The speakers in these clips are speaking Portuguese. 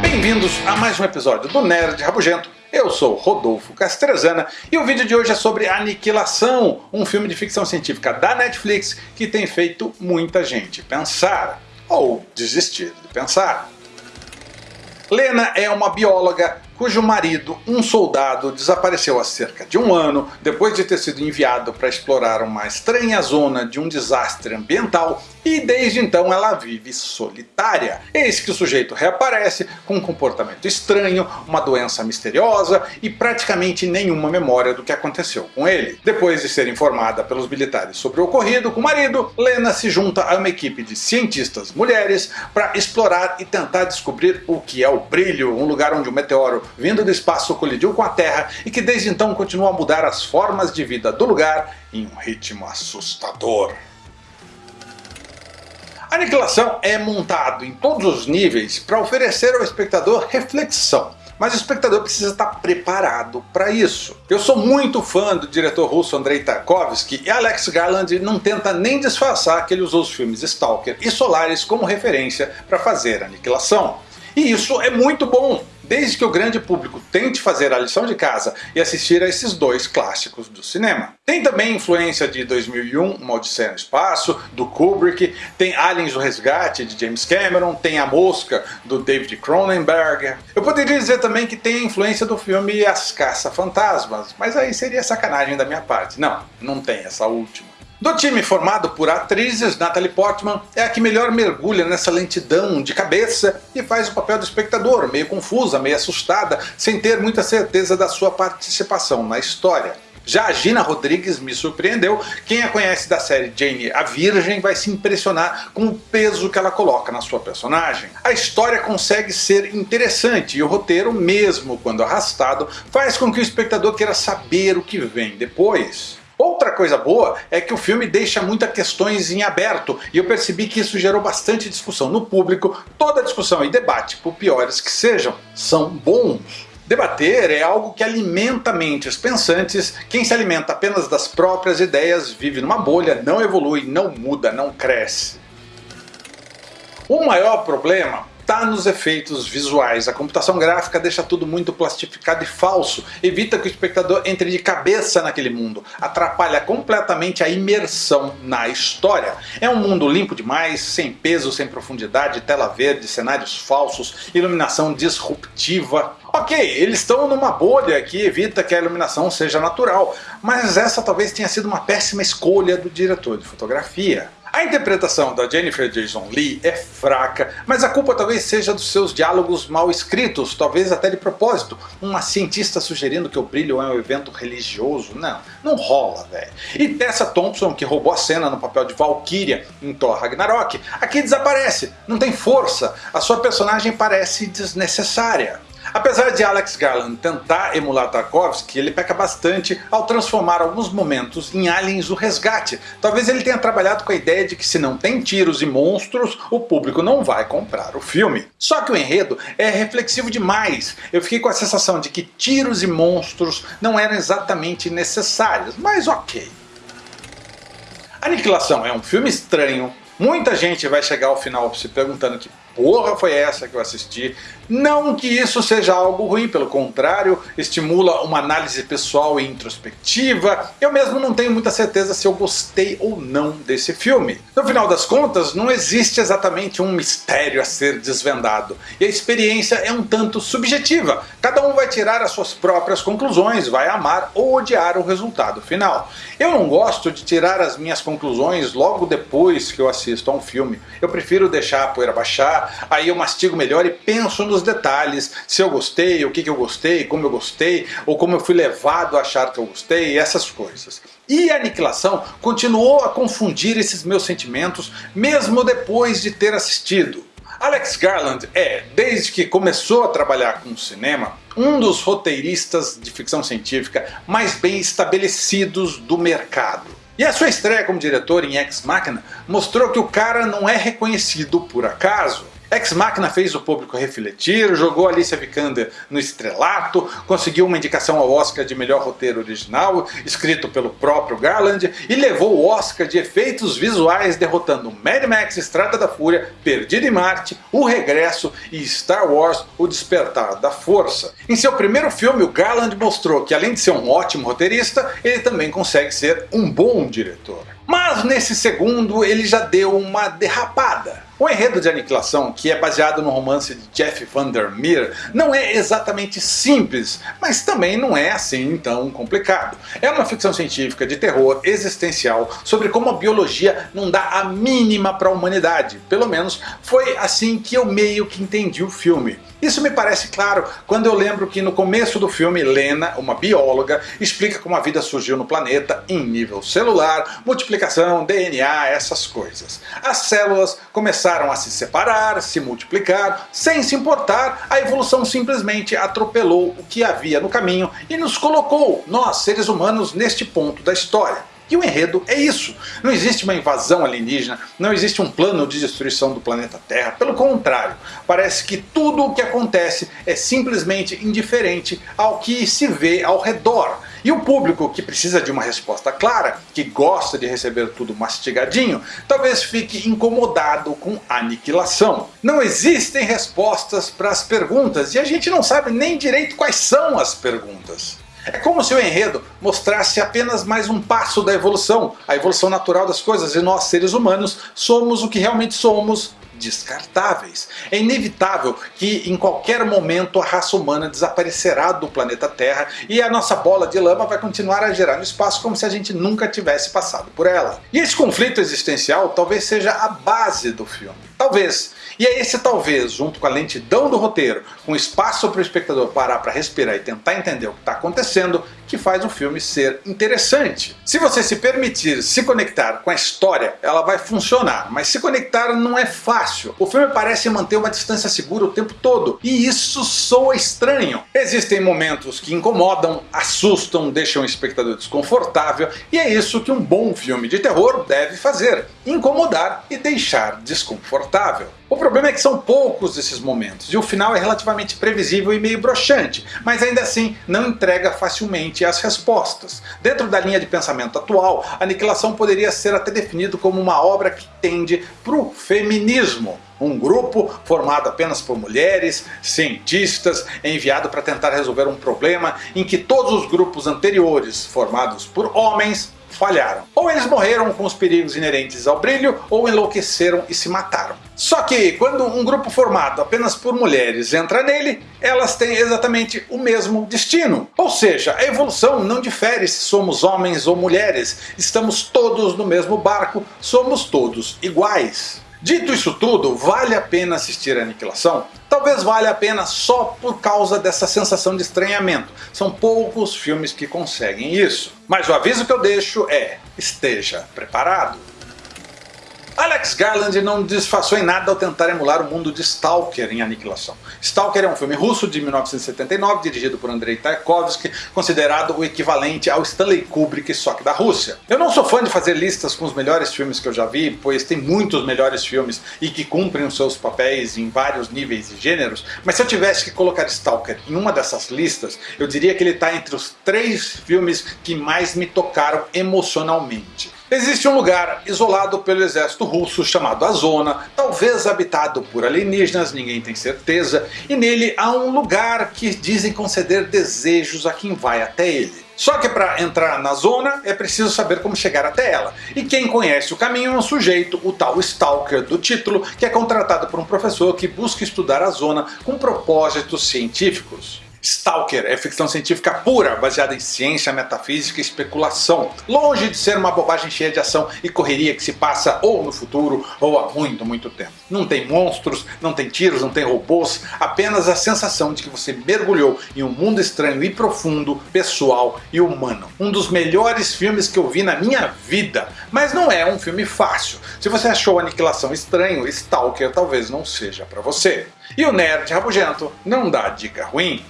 Bem-vindos a mais um episódio do Nerd Rabugento. Eu sou Rodolfo Castrezana e o vídeo de hoje é sobre Aniquilação, um filme de ficção científica da Netflix que tem feito muita gente pensar, ou desistir de pensar. Lena é uma bióloga cujo marido, um soldado, desapareceu há cerca de um ano depois de ter sido enviado para explorar uma estranha zona de um desastre ambiental e desde então ela vive solitária. Eis que o sujeito reaparece com um comportamento estranho, uma doença misteriosa e praticamente nenhuma memória do que aconteceu com ele. Depois de ser informada pelos militares sobre o ocorrido com o marido, Lena se junta a uma equipe de cientistas mulheres para explorar e tentar descobrir o que é o brilho, um lugar onde o meteoro vindo do espaço colidiu com a Terra e que desde então continua a mudar as formas de vida do lugar em um ritmo assustador. A aniquilação é montado em todos os níveis para oferecer ao espectador reflexão, mas o espectador precisa estar preparado para isso. Eu sou muito fã do diretor russo Andrei Tarkovsky e Alex Garland não tenta nem disfarçar que ele usou os filmes Stalker e Solaris como referência para fazer Aniquilação. E isso é muito bom, desde que o grande público tente fazer a lição de casa e assistir a esses dois clássicos do cinema. Tem também influência de 2001, Uma Odisseia no Espaço, do Kubrick, tem Aliens o Resgate, de James Cameron, tem A Mosca, do David Cronenberg. Eu poderia dizer também que tem influência do filme As Caça-Fantasmas, mas aí seria sacanagem da minha parte. Não, não tem essa última. Do time formado por atrizes, Natalie Portman é a que melhor mergulha nessa lentidão de cabeça e faz o papel do espectador, meio confusa, meio assustada, sem ter muita certeza da sua participação na história. Já a Gina Rodrigues me surpreendeu, quem a conhece da série Jane a Virgem vai se impressionar com o peso que ela coloca na sua personagem. A história consegue ser interessante e o roteiro, mesmo quando arrastado, faz com que o espectador queira saber o que vem depois. Outra coisa boa é que o filme deixa muitas questões em aberto e eu percebi que isso gerou bastante discussão no público. Toda discussão e debate, por piores que sejam, são bons. Debater é algo que alimenta mentes pensantes, quem se alimenta apenas das próprias ideias vive numa bolha, não evolui, não muda, não cresce. O maior problema está nos efeitos visuais. A computação gráfica deixa tudo muito plastificado e falso, evita que o espectador entre de cabeça naquele mundo, atrapalha completamente a imersão na história. É um mundo limpo demais, sem peso, sem profundidade, tela verde, cenários falsos, iluminação disruptiva. Ok, eles estão numa bolha que evita que a iluminação seja natural, mas essa talvez tenha sido uma péssima escolha do diretor de fotografia. A interpretação da Jennifer Jason Leigh é fraca, mas a culpa talvez seja dos seus diálogos mal escritos, talvez até de propósito. Uma cientista sugerindo que o brilho é um evento religioso, não, não rola, velho. E Tessa Thompson, que roubou a cena no papel de Valkyria em Thor Ragnarok, aqui desaparece, não tem força, a sua personagem parece desnecessária. Apesar de Alex Garland tentar emular Tarkovsky, ele peca bastante ao transformar alguns momentos em Aliens o Resgate. Talvez ele tenha trabalhado com a ideia de que se não tem tiros e monstros, o público não vai comprar o filme. Só que o enredo é reflexivo demais. Eu fiquei com a sensação de que tiros e monstros não eram exatamente necessários, mas ok. Aniquilação é um filme estranho, Muita gente vai chegar ao final se perguntando que porra foi essa que eu assisti. Não que isso seja algo ruim, pelo contrário, estimula uma análise pessoal e introspectiva. Eu mesmo não tenho muita certeza se eu gostei ou não desse filme. No final das contas, não existe exatamente um mistério a ser desvendado, e a experiência é um tanto subjetiva. Cada um vai tirar as suas próprias conclusões, vai amar ou odiar o resultado final. Eu não gosto de tirar as minhas conclusões logo depois que eu assisto a um filme. Eu prefiro deixar a poeira baixar, aí eu mastigo melhor e penso nos detalhes, se eu gostei, o que, que eu gostei, como eu gostei, ou como eu fui levado a achar que eu gostei, essas coisas. E a Aniquilação continuou a confundir esses meus sentimentos mesmo depois de ter assistido. Alex Garland é, desde que começou a trabalhar com o cinema, um dos roteiristas de ficção científica mais bem estabelecidos do mercado. E a sua estreia como diretor em Ex Machina mostrou que o cara não é reconhecido por acaso. Ex Machina fez o público refletir, jogou Alicia Vikander no estrelato, conseguiu uma indicação ao Oscar de melhor roteiro original, escrito pelo próprio Garland, e levou o Oscar de efeitos visuais derrotando Mad Max Estrada da Fúria, Perdido em Marte, O Regresso e Star Wars O Despertar da Força. Em seu primeiro filme, o Garland mostrou que além de ser um ótimo roteirista, ele também consegue ser um bom diretor. Mas nesse segundo ele já deu uma derrapada. O enredo de Aniquilação, que é baseado no romance de Jeff Vandermeer, não é exatamente simples, mas também não é assim tão complicado. É uma ficção científica de terror existencial sobre como a biologia não dá a mínima para a humanidade. Pelo menos foi assim que eu meio que entendi o filme. Isso me parece claro quando eu lembro que no começo do filme Lena, uma bióloga, explica como a vida surgiu no planeta em nível celular, multiplicação, DNA, essas coisas. As células começaram a se separar, se multiplicar, sem se importar, a evolução simplesmente atropelou o que havia no caminho e nos colocou, nós seres humanos, neste ponto da história. E o enredo é isso. Não existe uma invasão alienígena, não existe um plano de destruição do planeta Terra. Pelo contrário, parece que tudo o que acontece é simplesmente indiferente ao que se vê ao redor. E o público que precisa de uma resposta clara, que gosta de receber tudo mastigadinho, talvez fique incomodado com aniquilação. Não existem respostas para as perguntas e a gente não sabe nem direito quais são as perguntas. É como se o enredo mostrasse apenas mais um passo da evolução, a evolução natural das coisas, e nós seres humanos somos o que realmente somos, descartáveis. É inevitável que em qualquer momento a raça humana desaparecerá do planeta Terra e a nossa bola de lama vai continuar a girar no espaço como se a gente nunca tivesse passado por ela. E esse conflito existencial talvez seja a base do filme. Talvez. E é esse talvez, junto com a lentidão do roteiro, com espaço para o espectador parar para respirar e tentar entender o que está acontecendo, que faz o filme ser interessante. Se você se permitir se conectar com a história, ela vai funcionar, mas se conectar não é fácil. O filme parece manter uma distância segura o tempo todo, e isso soa estranho. Existem momentos que incomodam, assustam, deixam o espectador desconfortável, e é isso que um bom filme de terror deve fazer, incomodar e deixar desconfortável. O problema é que são poucos esses momentos, e o final é relativamente previsível e meio broxante, mas ainda assim não entrega facilmente as respostas. Dentro da linha de pensamento atual, Aniquilação poderia ser até definido como uma obra que tende para o feminismo. Um grupo formado apenas por mulheres, cientistas, enviado para tentar resolver um problema em que todos os grupos anteriores, formados por homens, falharam. Ou eles morreram com os perigos inerentes ao brilho, ou enlouqueceram e se mataram. Só que quando um grupo formado apenas por mulheres entra nele, elas têm exatamente o mesmo destino. Ou seja, a evolução não difere se somos homens ou mulheres, estamos todos no mesmo barco, somos todos iguais. Dito isso tudo, vale a pena assistir a Aniquilação? Talvez valha a pena só por causa dessa sensação de estranhamento. São poucos filmes que conseguem isso. Mas o aviso que eu deixo é, esteja preparado. Alex Garland não disfarçou em nada ao tentar emular o mundo de Stalker em Aniquilação. Stalker é um filme russo de 1979, dirigido por Andrei Tarkovsky, considerado o equivalente ao Stanley Kubrick, só que da Rússia. Eu não sou fã de fazer listas com os melhores filmes que eu já vi, pois tem muitos melhores filmes e que cumprem os seus papéis em vários níveis e gêneros, mas se eu tivesse que colocar Stalker em uma dessas listas, eu diria que ele está entre os três filmes que mais me tocaram emocionalmente. Existe um lugar isolado pelo exército russo chamado a Zona, talvez habitado por alienígenas, ninguém tem certeza, e nele há um lugar que dizem conceder desejos a quem vai até ele. Só que para entrar na zona é preciso saber como chegar até ela. E quem conhece o caminho é um sujeito, o tal Stalker do título, que é contratado por um professor que busca estudar a zona com propósitos científicos. Stalker é ficção científica pura, baseada em ciência, metafísica e especulação, longe de ser uma bobagem cheia de ação e correria que se passa ou no futuro ou há muito, muito tempo. Não tem monstros, não tem tiros, não tem robôs, apenas a sensação de que você mergulhou em um mundo estranho e profundo, pessoal e humano. Um dos melhores filmes que eu vi na minha vida, mas não é um filme fácil. Se você achou Aniquilação estranho, Stalker talvez não seja para você. E o Nerd Rabugento não dá dica ruim.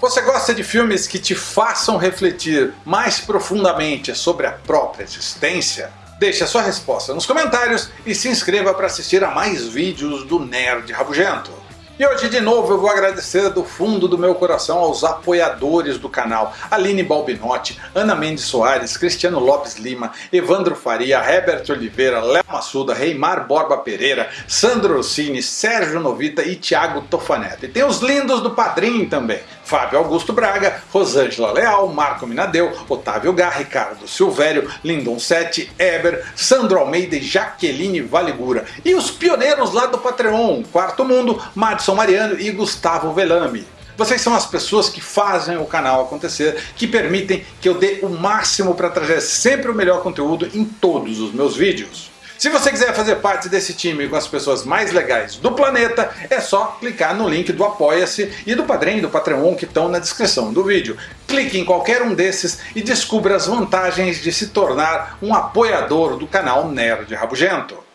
Você gosta de filmes que te façam refletir mais profundamente sobre a própria existência? Deixe a sua resposta nos comentários e se inscreva para assistir a mais vídeos do Nerd Rabugento. E hoje de novo eu vou agradecer do fundo do meu coração aos apoiadores do canal Aline Balbinotti, Ana Mendes Soares, Cristiano Lopes Lima, Evandro Faria, Herbert Oliveira, Léo Massuda, Reimar Borba Pereira, Sandro Rossini, Sérgio Novita e Thiago Tofaneto. E tem os lindos do Padrim também, Fábio Augusto Braga, Rosângela Leal, Marco Minadeu, Otávio Gá, Ricardo Silvério, Lindon Sete, Eber, Sandro Almeida e Jaqueline Valigura. E os pioneiros lá do Patreon, Quarto Mundo, Madison Mariano e Gustavo Velame. Vocês são as pessoas que fazem o canal acontecer, que permitem que eu dê o máximo para trazer sempre o melhor conteúdo em todos os meus vídeos. Se você quiser fazer parte desse time com as pessoas mais legais do planeta, é só clicar no link do Apoia-se e do Padrim e do Patreon que estão na descrição do vídeo. Clique em qualquer um desses e descubra as vantagens de se tornar um apoiador do canal Nerd Rabugento.